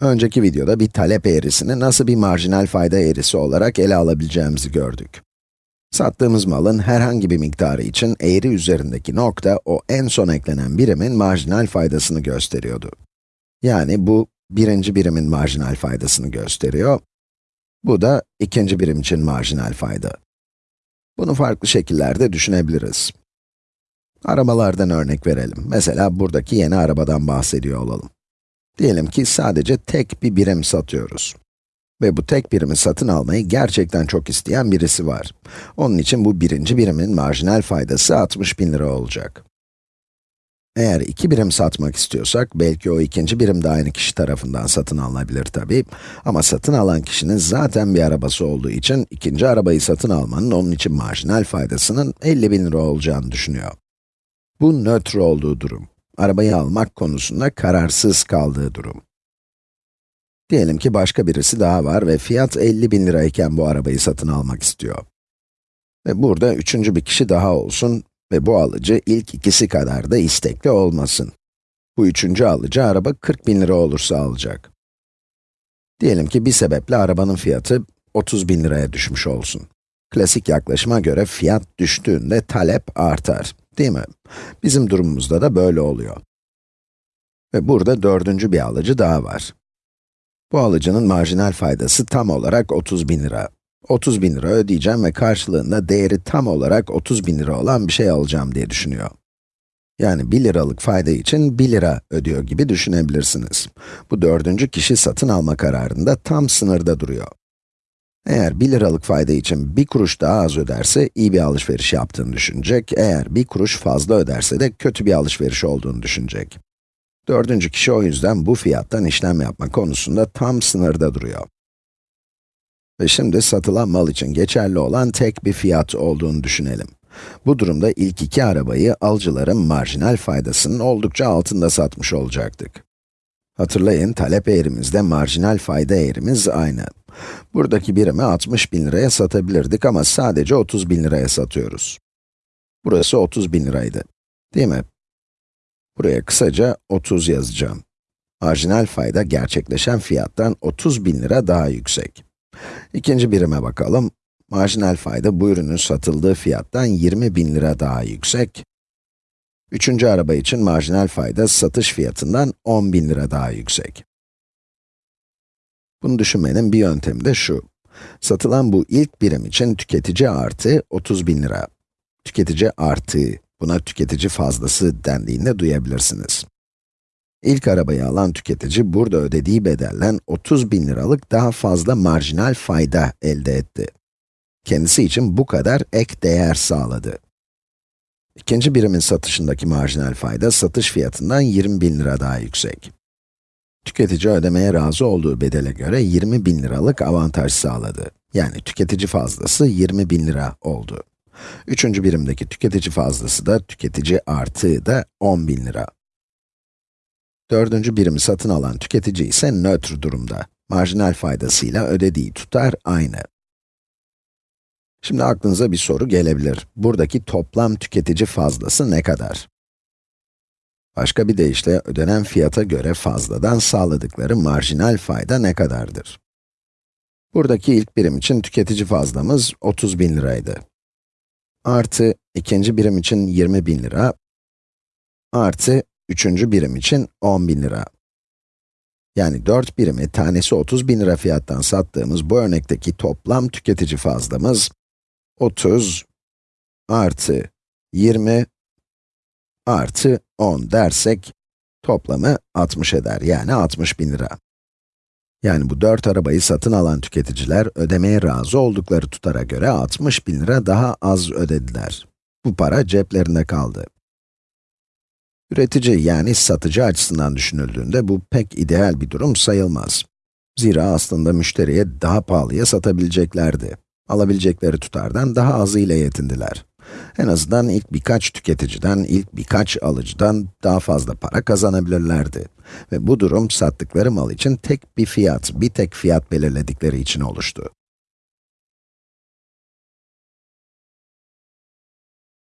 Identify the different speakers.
Speaker 1: Önceki videoda bir talep eğrisini nasıl bir marjinal fayda eğrisi olarak ele alabileceğimizi gördük. Sattığımız malın herhangi bir miktarı için eğri üzerindeki nokta, o en son eklenen birimin marjinal faydasını gösteriyordu. Yani bu, birinci birimin marjinal faydasını gösteriyor. Bu da ikinci birim için marjinal fayda. Bunu farklı şekillerde düşünebiliriz. Arabalardan örnek verelim. Mesela buradaki yeni arabadan bahsediyor olalım. Diyelim ki sadece tek bir birim satıyoruz. Ve bu tek birimi satın almayı gerçekten çok isteyen birisi var. Onun için bu birinci birimin marjinal faydası 60 bin lira olacak. Eğer iki birim satmak istiyorsak, belki o ikinci birim de aynı kişi tarafından satın alınabilir tabi. Ama satın alan kişinin zaten bir arabası olduğu için, ikinci arabayı satın almanın onun için marjinal faydasının 50 bin lira olacağını düşünüyor. Bu nötr olduğu durum arabayı almak konusunda kararsız kaldığı durum. Diyelim ki başka birisi daha var ve fiyat 50 bin lirayken bu arabayı satın almak istiyor. Ve burada üçüncü bir kişi daha olsun ve bu alıcı ilk ikisi kadar da istekli olmasın. Bu üçüncü alıcı araba 40 bin lira olursa alacak. Diyelim ki bir sebeple arabanın fiyatı 30 bin liraya düşmüş olsun. Klasik yaklaşıma göre fiyat düştüğünde talep artar. Değil mi? Bizim durumumuzda da böyle oluyor. Ve burada dördüncü bir alıcı daha var. Bu alıcının marjinal faydası tam olarak 30 bin lira. 30 bin lira ödeyeceğim ve karşılığında değeri tam olarak 30 bin lira olan bir şey alacağım diye düşünüyor. Yani 1 liralık fayda için 1 lira ödüyor gibi düşünebilirsiniz. Bu dördüncü kişi satın alma kararında tam sınırda duruyor. Eğer 1 liralık fayda için 1 kuruş daha az öderse, iyi bir alışveriş yaptığını düşünecek. Eğer 1 kuruş fazla öderse de kötü bir alışveriş olduğunu düşünecek. Dördüncü kişi o yüzden bu fiyattan işlem yapma konusunda tam sınırda duruyor. Ve şimdi satılan mal için geçerli olan tek bir fiyat olduğunu düşünelim. Bu durumda ilk iki arabayı alıcıların marjinal faydasının oldukça altında satmış olacaktık. Hatırlayın, talep eğrimizde marjinal fayda eğrimiz aynı. Buradaki birimi 60 bin liraya satabilirdik ama sadece 30 bin liraya satıyoruz. Burası 30 bin liraydı, değil mi? Buraya kısaca 30 yazacağım. Marjinal fayda gerçekleşen fiyattan 30 bin lira daha yüksek. İkinci birime bakalım. Marjinal fayda bu ürünün satıldığı fiyattan 20 bin lira daha yüksek. Üçüncü araba için marjinal fayda satış fiyatından 10 bin lira daha yüksek. Bunu düşünmenin bir yöntemi de şu. Satılan bu ilk birim için tüketici artı 30 bin lira. Tüketici artı, buna tüketici fazlası dendiğinde duyabilirsiniz. İlk arabayı alan tüketici burada ödediği bedellen 30 bin liralık daha fazla marjinal fayda elde etti. Kendisi için bu kadar ek değer sağladı. İkinci birimin satışındaki marjinal fayda satış fiyatından 20 bin lira daha yüksek. Tüketici ödemeye razı olduğu bedele göre 20 bin liralık avantaj sağladı. Yani tüketici fazlası 20 bin lira oldu. Üçüncü birimdeki tüketici fazlası da tüketici artığı da 10 bin lira. Dördüncü birimi satın alan tüketici ise nötr durumda. Marjinal faydasıyla ödediği tutar aynı. Şimdi aklınıza bir soru gelebilir. Buradaki toplam tüketici fazlası ne kadar? Başka bir deyişle, ödenen fiyata göre fazladan sağladıkları marjinal fayda ne kadardır? Buradaki ilk birim için tüketici fazlamız 30 bin liraydı. Artı, ikinci birim için 20 bin lira, artı, üçüncü birim için 10 bin lira. Yani 4 birimi tanesi 30 bin lira fiyattan sattığımız bu örnekteki toplam tüketici fazlamız 30 artı 20 artı 10 dersek, toplamı 60 eder, yani 60 bin lira. Yani bu 4 arabayı satın alan tüketiciler, ödemeye razı oldukları tutara göre 60 bin lira daha az ödediler. Bu para ceplerinde kaldı. Üretici yani satıcı açısından düşünüldüğünde bu pek ideal bir durum sayılmaz. Zira aslında müşteriye daha pahalıya satabileceklerdi. Alabilecekleri tutardan daha azı ile yetindiler. En azından ilk birkaç tüketiciden, ilk birkaç alıcıdan daha fazla para kazanabilirlerdi. Ve bu durum sattıkları mal için tek bir fiyat, bir tek fiyat belirledikleri için oluştu.